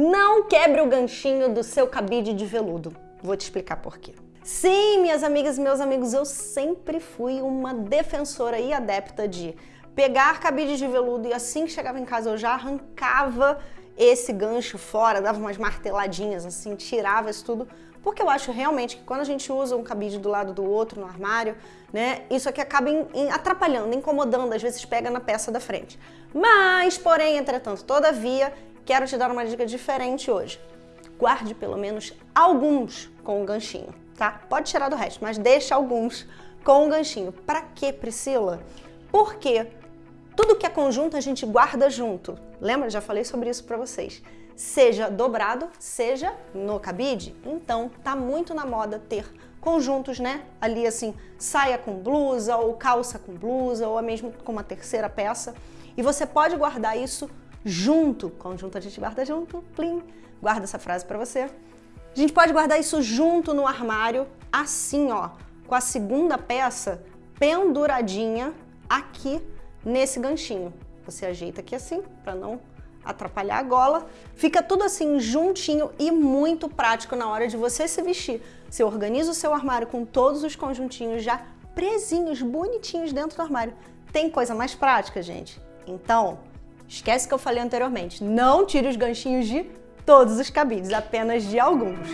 Não quebre o ganchinho do seu cabide de veludo. Vou te explicar por quê. Sim, minhas amigas e meus amigos, eu sempre fui uma defensora e adepta de pegar cabide de veludo e assim que chegava em casa eu já arrancava esse gancho fora, dava umas marteladinhas assim, tirava isso tudo, porque eu acho realmente que quando a gente usa um cabide do lado do outro no armário, né, isso aqui acaba em, em atrapalhando, incomodando, às vezes pega na peça da frente. Mas, porém, entretanto, todavia, quero te dar uma dica diferente hoje. Guarde pelo menos alguns com o ganchinho, tá? Pode tirar do resto, mas deixa alguns com o ganchinho. Para quê, Priscila? Porque tudo que é conjunto a gente guarda junto. Lembra? Já falei sobre isso para vocês. Seja dobrado, seja no cabide. Então, tá muito na moda ter conjuntos, né? Ali assim, saia com blusa ou calça com blusa ou mesmo com uma terceira peça. E você pode guardar isso junto. Conjunto a gente guarda junto, plim. Guarda essa frase para você. A gente pode guardar isso junto no armário, assim, ó, com a segunda peça penduradinha aqui nesse ganchinho. Você ajeita aqui assim, para não atrapalhar a gola. Fica tudo assim juntinho e muito prático na hora de você se vestir. Você organiza o seu armário com todos os conjuntinhos já presinhos, bonitinhos dentro do armário. Tem coisa mais prática, gente? Então, esquece que eu falei anteriormente. Não tire os ganchinhos de todos os cabides, apenas de alguns.